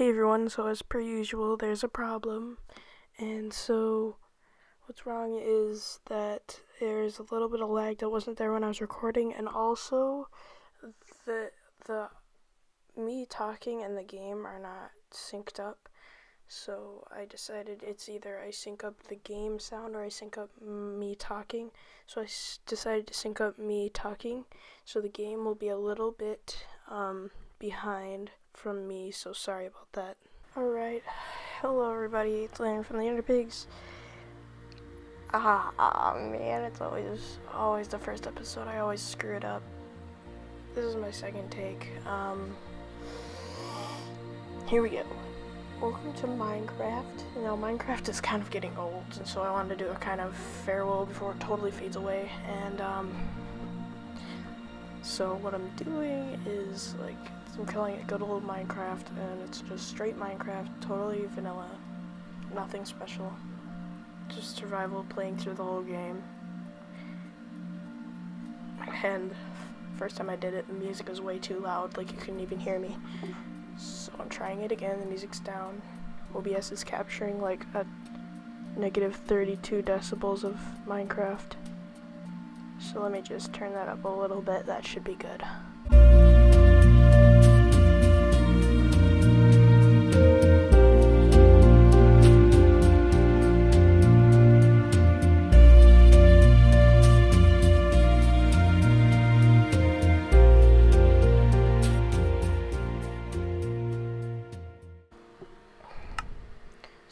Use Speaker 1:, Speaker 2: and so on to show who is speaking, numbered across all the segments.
Speaker 1: Hey everyone, so as per usual, there's a problem. And so, what's wrong is that there's a little bit of lag that wasn't there when I was recording, and also the the me talking and the game are not synced up. So I decided it's either I sync up the game sound or I sync up me talking. So I decided to sync up me talking. So the game will be a little bit um, behind from me, so sorry about that. Alright, hello everybody, it's Landon from the Enderpigs. Ah, man, it's always, always the first episode, I always screw it up. This is my second take. Um, here we go. Welcome to Minecraft. You know, Minecraft is kind of getting old, and so I wanted to do a kind of farewell before it totally fades away, and, um, so what I'm doing is, like, I'm calling it good old Minecraft, and it's just straight Minecraft, totally vanilla, nothing special. Just survival, playing through the whole game. And first time I did it, the music was way too loud, like you couldn't even hear me. So I'm trying it again, the music's down. OBS is capturing like a negative 32 decibels of Minecraft. So let me just turn that up a little bit, that should be good.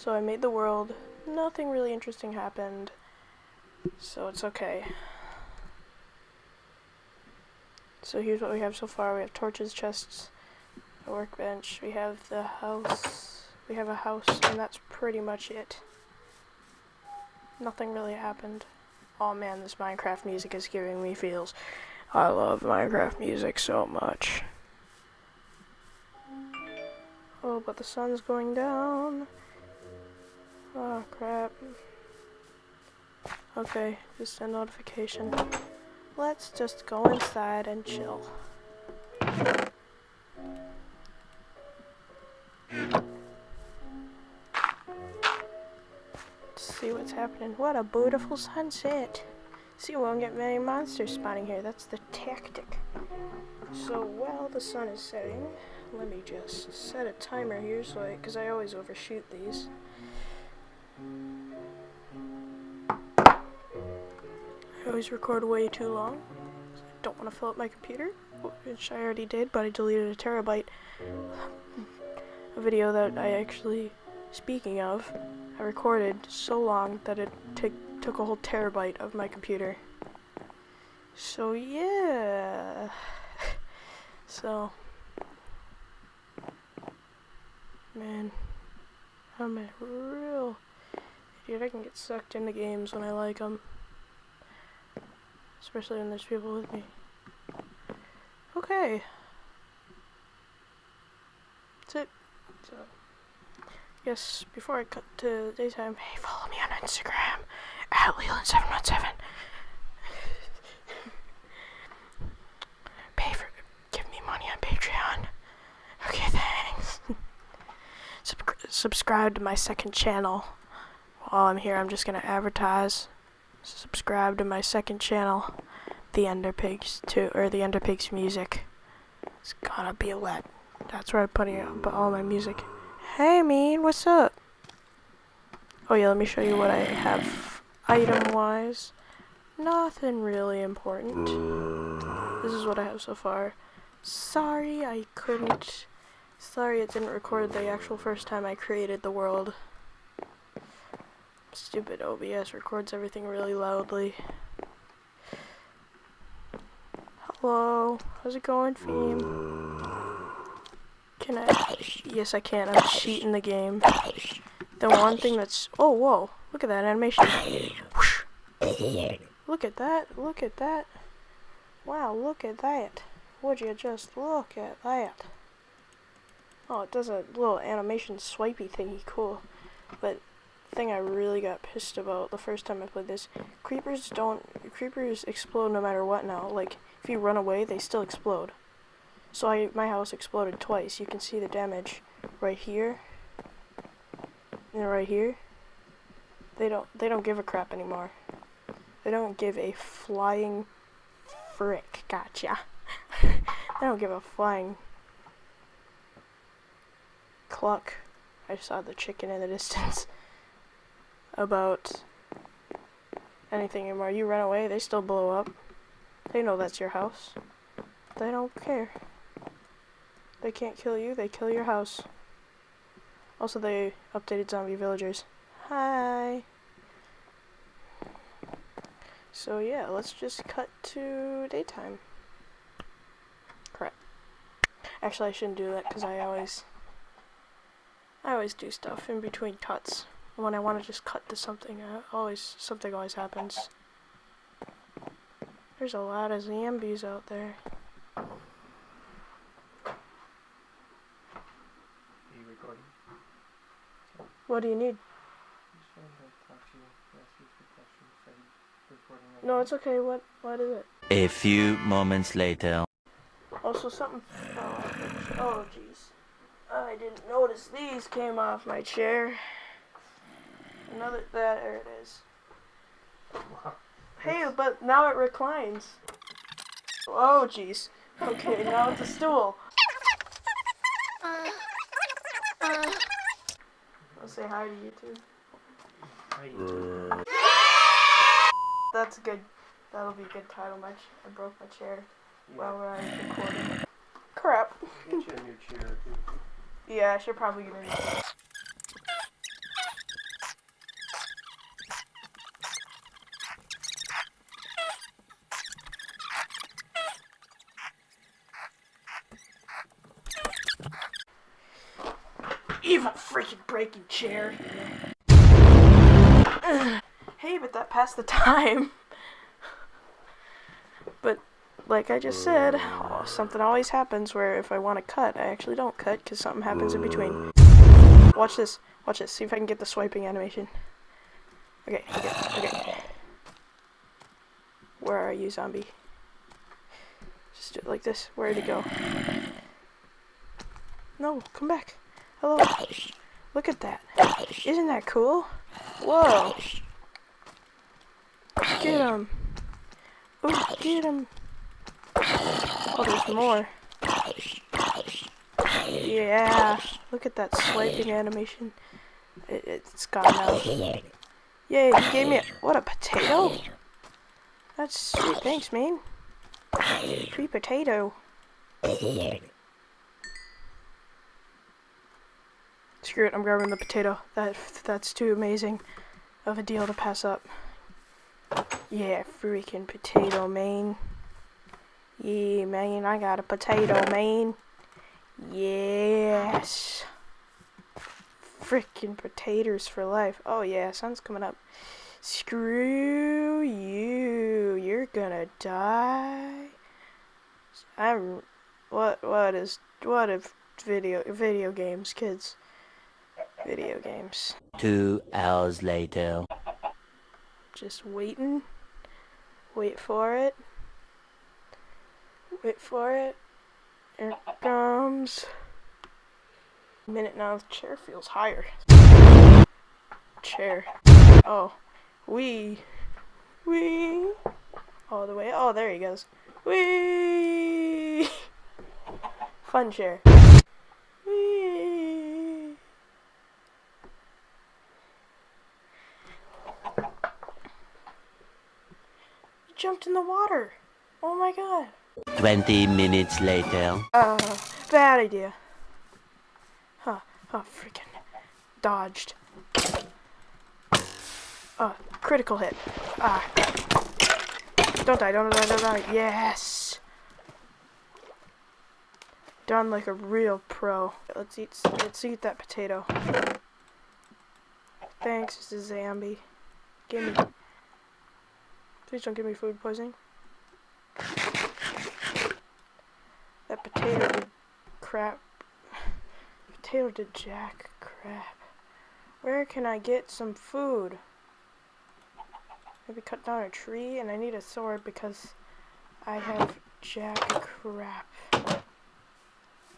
Speaker 1: So I made the world, nothing really interesting happened, so it's okay. So here's what we have so far. We have torches, chests, a workbench. We have the house. We have a house, and that's pretty much it. Nothing really happened. Oh man, this Minecraft music is giving me feels. I love Minecraft music so much. Oh, but the sun's going down. Oh crap. Okay, just a notification. Let's just go inside and chill. see what's happening. What a beautiful sunset. See, we won't get many monsters spawning here. That's the tactic. So while the sun is setting, let me just set a timer here so I, because I always overshoot these. I always record way too long. I don't want to fill up my computer, which I already did, but I deleted a terabyte. A video that I actually, speaking of, I recorded so long that it took a whole terabyte of my computer. So yeah. so man, I'm a real idiot. I can get sucked into games when I like them. Especially when there's people with me. Okay. That's it. So, yes, before I cut to daytime, hey, follow me on Instagram at Leland717. Pay for, give me money on Patreon. Okay, thanks. Sub subscribe to my second channel. While I'm here, I'm just gonna advertise subscribe to my second channel, The Enderpigs, to or The Enderpigs Music. It's gonna be lit. That's where I put, it, put all my music. Hey, mean, what's up? Oh yeah, let me show you what I have item-wise. Nothing really important. This is what I have so far. Sorry I couldn't... Sorry it didn't record the actual first time I created the world. Stupid OBS records everything really loudly. Hello, how's it going, Feme? Can I? Yes, I can. I'm cheating the game. The one thing that's... Oh, whoa. Look at that animation. Look at that. Look at that. Wow, look at that. Would you just look at that? Oh, it does a little animation swipey thingy. Cool. But thing I really got pissed about the first time I played this. Creepers don't, creepers explode no matter what now. Like, if you run away, they still explode. So I, my house exploded twice. You can see the damage. right here, and right here. They don't they don't give a crap anymore. They don't give a flying frick. Gotcha. they don't give a flying cluck. I saw the chicken in the distance. About anything anymore. You run away, they still blow up. They know that's your house. They don't care. They can't kill you, they kill your house. Also, they updated zombie villagers. Hi! So yeah, let's just cut to daytime. Crap. Actually, I shouldn't do that because I always, I always do stuff in between cuts. When I want to just cut to something, uh, always something always happens. There's a lot of zombies out there. What do you need? No, it's okay. What what is it?
Speaker 2: A few moments later.
Speaker 1: Also, something. Oh, jeez. I didn't notice these came off my chair. Another. That, there it is. Hey, but now it reclines. Oh, jeez. Okay, now it's a stool. I'll say hi to you too. That's a good. That'll be a good title match. I broke my chair while we're recording. Crap.
Speaker 3: Get you a new chair too.
Speaker 1: Yeah, I should probably get a new chair. Evil freaking breaking chair. hey, but that passed the time. but like I just said, oh, something always happens where if I want to cut, I actually don't cut because something happens in between. Watch this. Watch this. See if I can get the swiping animation. Okay, okay, okay. Where are you, zombie? Just do it like this. Where'd he go? No, come back. Hello. Look at that. Isn't that cool? Whoa. Get him. Oh, get him. Oh, there's more. Yeah. Look at that swiping animation. It, it's gone now. Yay, he gave me a, what, a potato? That's sweet. Thanks, man. Free potato. Screw it, I'm grabbing the potato. That That's too amazing of a deal to pass up. Yeah, freaking potato, man. Yeah, man, I got a potato, man. Yes. Freaking potatoes for life. Oh yeah, sun's coming up. Screw you. You're gonna die. I'm what what is what if video video games, kids. Video games.
Speaker 2: Two hours later.
Speaker 1: Just waiting. Wait for it. Wait for it. Here it comes. Minute now, the chair feels higher. Chair. Oh. Wee. Wee. All the way. Oh, there he goes. Wee. Fun chair. Wee. He jumped in the water. Oh my god.
Speaker 2: 20 minutes later.
Speaker 1: Uh, bad idea. Huh, oh, freaking dodged. Uh, critical hit. Ah. Don't die, don't die, don't die. Yes! Done like a real pro. Let's eat, let's eat that potato. Thanks, zombie. Give me. Please don't give me food poisoning. That potato did crap. Potato did jack crap. Where can I get some food? Maybe cut down a tree and I need a sword because I have jack crap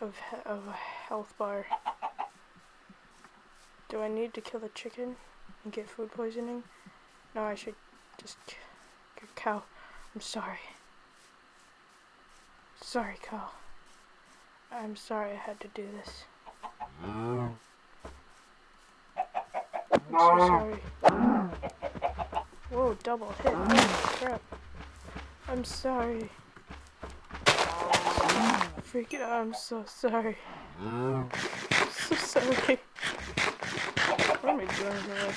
Speaker 1: of, of a health bar. Do I need to kill the chicken and get food poisoning? No, I should just cow. I'm sorry. Sorry, cow. I'm sorry I had to do this. I'm so sorry. Whoa, double hit. Crap. I'm sorry. Freaking out, I'm so sorry. so sorry. What am I doing?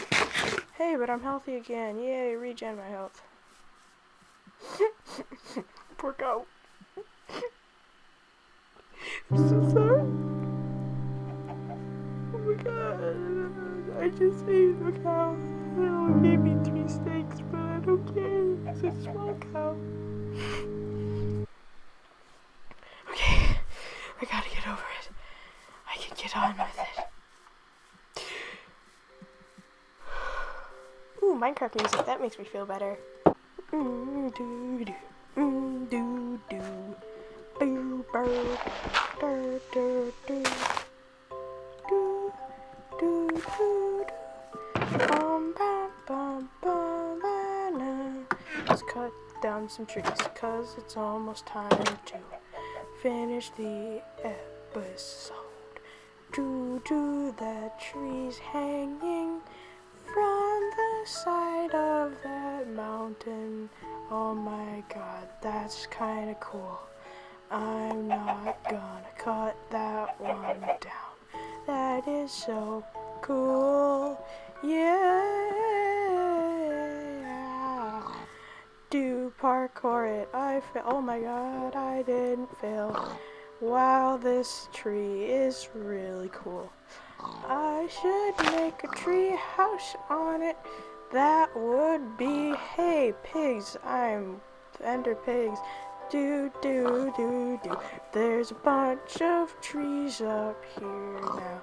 Speaker 1: Hey, but I'm healthy again. Yay, regen my health. Poor cow. I'm so sorry. Oh my god. I just ate a cow. It gave me three steaks, but I don't care. It's a small cow. Okay. I gotta get over it. I can get on with it. Ooh, Minecraft music. That makes me feel better. Mm, doo, doo. Mm, doo, doo. Boo, dur, doo. Doo, doo. Let's cut down some trees, cause it's almost time to finish the episode. Doo doo, that tree's hanging from the side of that mountain. Oh my god, that's kinda cool. I'm not gonna cut that one down. That is so cool. Yeah. Do parkour it. I fa- Oh my god, I didn't fail. Wow, this tree is really cool. I should make a tree house on it. That would be hey pigs. I'm Ender pigs. Do do do do. There's a bunch of trees up here now.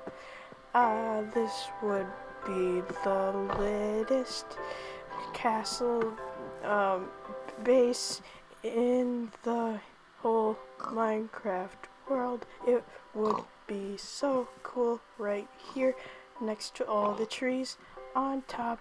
Speaker 1: Ah, this would be the latest castle um, base in the whole Minecraft world. It would be so cool right here next to all the trees on top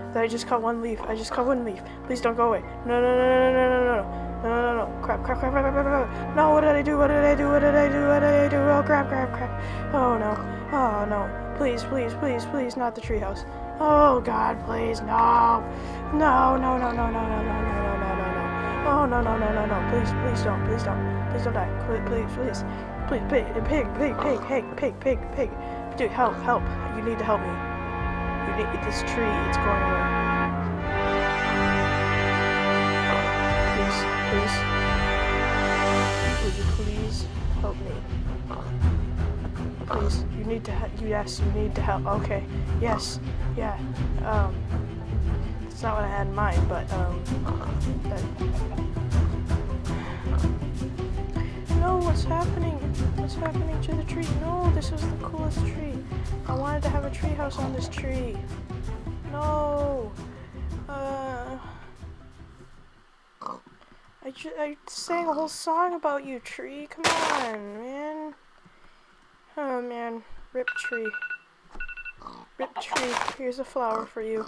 Speaker 1: That I just caught one leaf. I just caught one leaf. Please don't go away. No, no, no, no, no, no, no, no, no, no, no, no, crap, crap, crap, crap, crap, crap, crap. No, what did I do? What did I do? What did I do? What did I do? Oh, crap, crap, crap. Oh, no. Oh, no. Please, please, please, please, not the treehouse. Oh God, please, no, no, no, no, no, no, no, no, no, no, no, no, no. Oh no, no, no, no, no. Please, please don't, please don't, please don't die. Please, please, please, please, pig, pig, pig, pig, pig, pig, pig, pig. Dude, help, help! You need to help me. This tree. It's going away. Please, please. Would you please help me? Please, you need to. he- Yes, you need to help. Okay. Yes. Yeah. Um. It's not what I had in mind, but um. That... No, what's happening? What's happening to the tree? No, this was the coolest tree. I wanted to have a tree house on this tree. No. Uh. I, ju- I sang a whole song about you, tree. Come on, man. Oh man, rip tree. Rip tree, here's a flower for you.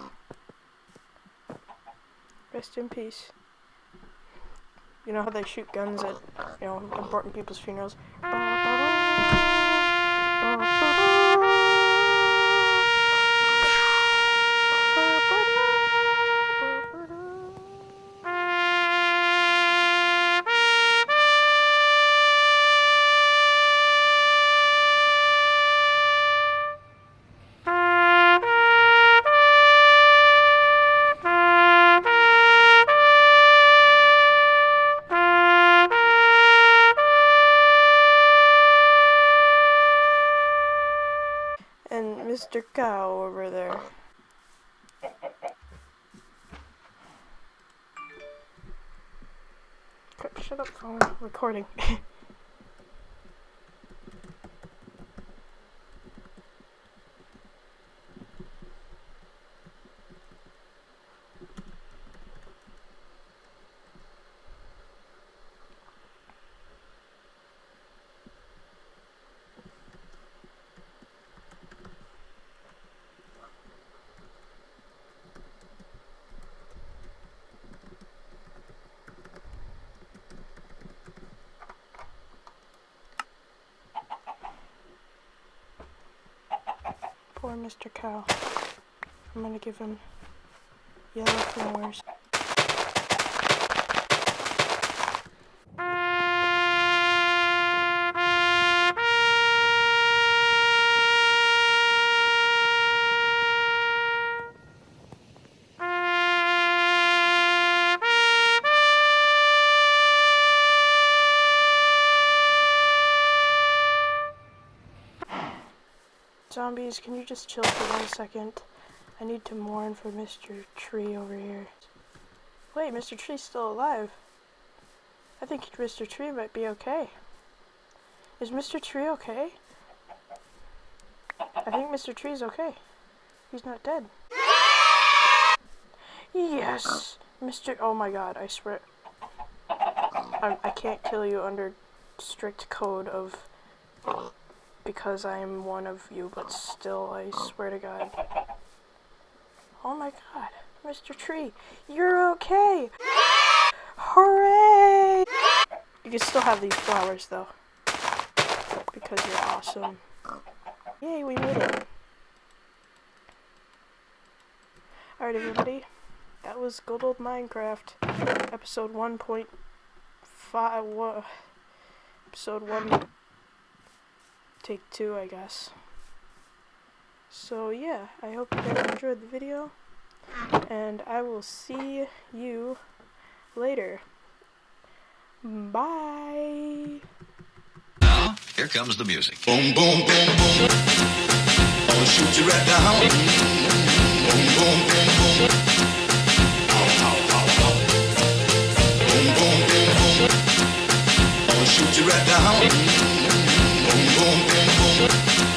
Speaker 1: Rest in peace. You know how they shoot guns at, you know, important people's funerals? Mr. Cow over there. Shut up, phone. Recording. Mr. Cow. I'm gonna give him yellow flowers. Zombies, can you just chill for one second? I need to mourn for Mr. Tree over here. Wait, Mr. Tree's still alive. I think Mr. Tree might be okay. Is Mr. Tree okay? I think Mr. Tree's okay. He's not dead. Yes! Mr. Oh my god, I swear. I, I can't kill you under strict code of because I'm one of you, but still, I swear to God. Oh my God, Mr. Tree, you're okay! Hooray! You can still have these flowers though, because you're awesome. Yay, we made it. Alright everybody, that was Good Old Minecraft, episode 1.5, episode 1 take two, I guess. So yeah, I hope you guys enjoyed the video, and I will see you later. Bye!
Speaker 4: Now, here comes the music.
Speaker 5: Boom, boom, boom, boom. I'ma shoot you right down. Boom, boom, boom, boom. Ow, ow, ow, ow. Boom, boom, boom, boom. I'ma shoot you right down. Boom, boom, boom, Thank you.